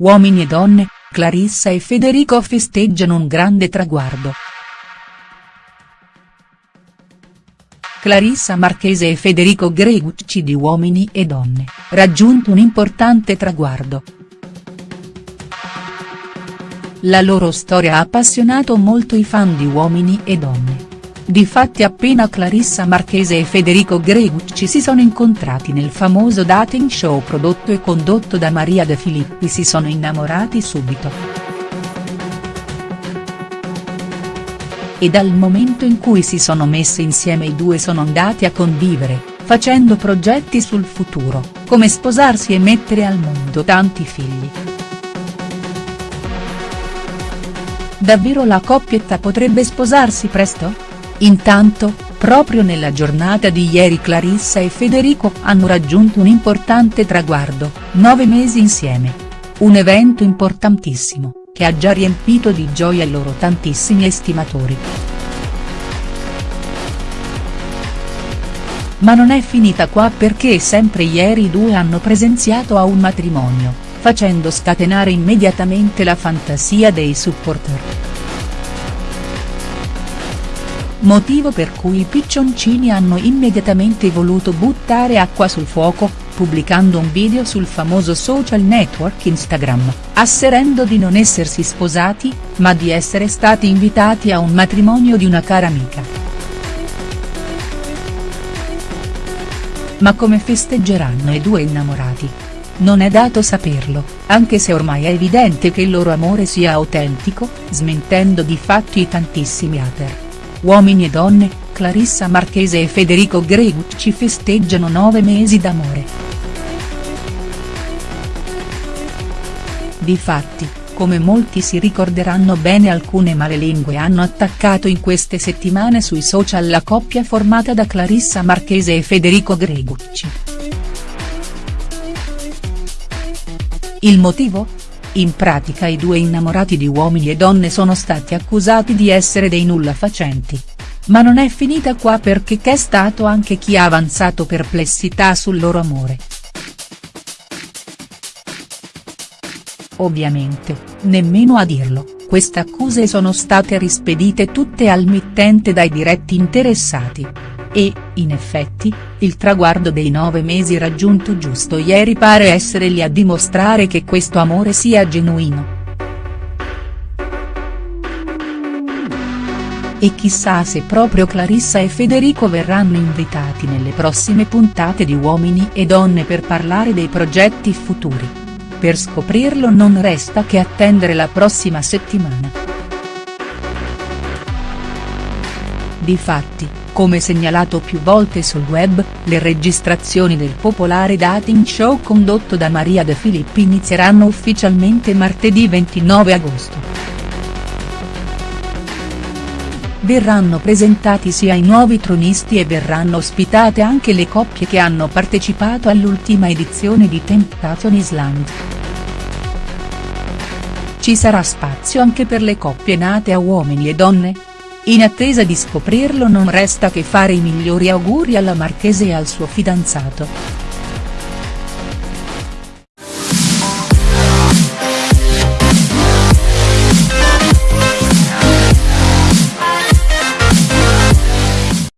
Uomini e donne, Clarissa e Federico festeggiano un grande traguardo. Clarissa Marchese e Federico Gregucci di Uomini e Donne, raggiunto un importante traguardo. La loro storia ha appassionato molto i fan di Uomini e Donne. Difatti appena Clarissa Marchese e Federico Gregucci si sono incontrati nel famoso dating show prodotto e condotto da Maria De Filippi si sono innamorati subito. E dal momento in cui si sono messi insieme i due sono andati a convivere, facendo progetti sul futuro, come sposarsi e mettere al mondo tanti figli. Davvero la coppietta potrebbe sposarsi presto?. Intanto, proprio nella giornata di ieri Clarissa e Federico hanno raggiunto un importante traguardo, nove mesi insieme. Un evento importantissimo, che ha già riempito di gioia i loro tantissimi estimatori. Ma non è finita qua perché sempre ieri i due hanno presenziato a un matrimonio, facendo scatenare immediatamente la fantasia dei supporter motivo per cui i piccioncini hanno immediatamente voluto buttare acqua sul fuoco, pubblicando un video sul famoso social network Instagram, asserendo di non essersi sposati, ma di essere stati invitati a un matrimonio di una cara amica. Ma come festeggeranno i due innamorati? Non è dato saperlo, anche se ormai è evidente che il loro amore sia autentico, smentendo di fatti i tantissimi hater. Uomini e donne, Clarissa Marchese e Federico Gregucci festeggiano nove mesi d'amore. Difatti, come molti si ricorderanno bene alcune malelingue hanno attaccato in queste settimane sui social la coppia formata da Clarissa Marchese e Federico Gregucci. Il motivo? In pratica i due innamorati di Uomini e Donne sono stati accusati di essere dei nulla facenti. Ma non è finita qua perché c'è stato anche chi ha avanzato perplessità sul loro amore. Ovviamente, nemmeno a dirlo, queste accuse sono state rispedite tutte al mittente dai diretti interessati. E, in effetti, il traguardo dei nove mesi raggiunto giusto ieri pare essere lì a dimostrare che questo amore sia genuino. E chissà se proprio Clarissa e Federico verranno invitati nelle prossime puntate di Uomini e Donne per parlare dei progetti futuri. Per scoprirlo non resta che attendere la prossima settimana. Difatti, come segnalato più volte sul web, le registrazioni del popolare dating show condotto da Maria De Filippi inizieranno ufficialmente martedì 29 agosto. Verranno presentati sia i nuovi tronisti e verranno ospitate anche le coppie che hanno partecipato all'ultima edizione di Temptation Island. Ci sarà spazio anche per le coppie nate a uomini e donne?. In attesa di scoprirlo non resta che fare i migliori auguri alla Marchese e al suo fidanzato.